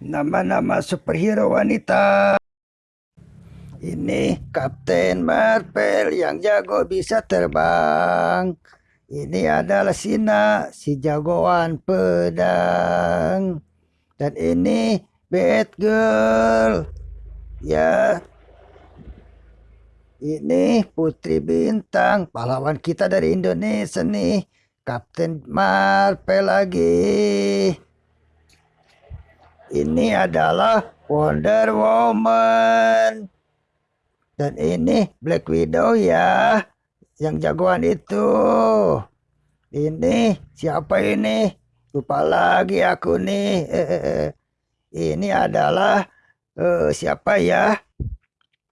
nama-nama superhero wanita. Ini Kapten Marvel yang jago bisa terbang. Ini adalah Sina, si jagoan pedang. Dan ini Batgirl. Ya. Ini Putri Bintang, pahlawan kita dari Indonesia nih. Kapten Marvel lagi. Ini adalah Wonder Woman. Dan ini Black Widow ya. Yang jagoan itu. Ini siapa ini? Lupa lagi aku nih. Ini adalah uh, siapa ya?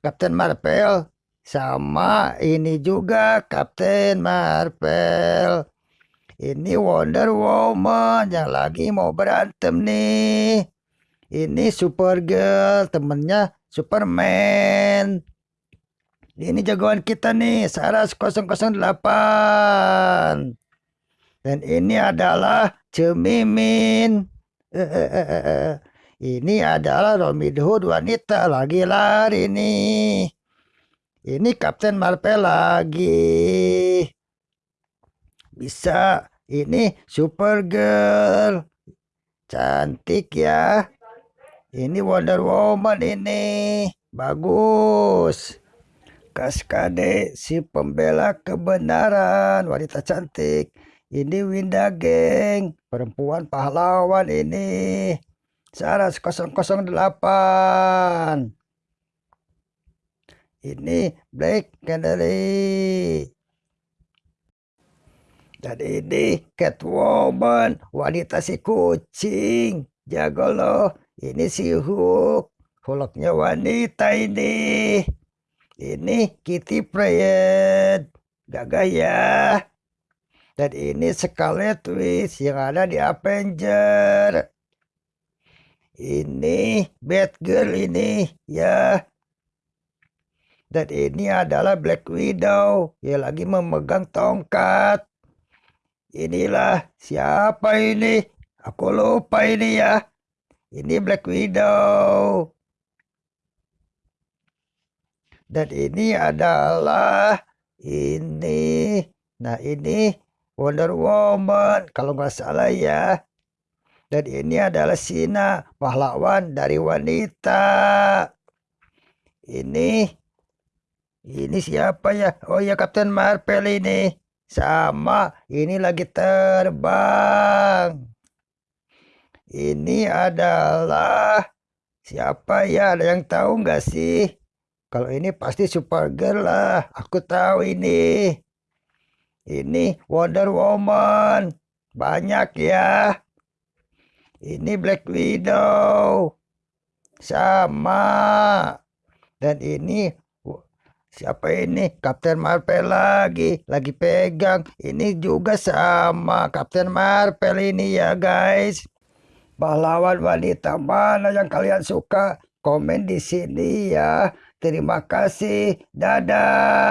Captain Marvel. Sama ini juga Captain Marvel. Ini Wonder Woman yang lagi mau berantem nih. Ini Supergirl, temennya Superman. Ini jagoan kita nih, Saras 008. Dan ini adalah Cemimin. Ini adalah Robin Hood wanita lagi lari nih. Ini Kapten Marvel lagi. Bisa. Ini Supergirl. Cantik ya. Ini Wonder Woman ini. Bagus. Kaskade si pembela kebenaran. Wanita cantik. Ini Winda Geng. Perempuan pahlawan ini. Saras 008. Ini Black Canary. Dan ini Catwoman. Wanita si kucing. Jago loh. Ini si Hulk. Hulknya wanita ini. Ini Kitty Pryde. Gagah ya. Dan ini Scarlet Witch yang ada di Avenger. Ini Batgirl ini ya. Dan ini adalah Black Widow yang lagi memegang tongkat. Inilah siapa ini? Aku lupa ini ya. Ini Black Widow. Dan ini adalah ini. Nah ini Wonder Woman kalau nggak salah ya. Dan ini adalah Sina, pahlawan dari wanita. Ini ini siapa ya? Oh ya Captain Marvel ini. Sama, ini lagi terbang. Ini adalah siapa ya? Ada yang tahu nggak sih? Kalau ini pasti Supergirl lah. Aku tahu ini. Ini Wonder Woman. Banyak ya. Ini Black Widow. Sama. Dan ini siapa ini? Captain Marvel lagi. Lagi pegang. Ini juga sama Captain Marvel ini ya guys. Pahlawan wanita mana yang kalian suka? Komen di sini ya. Terima kasih. Dadah.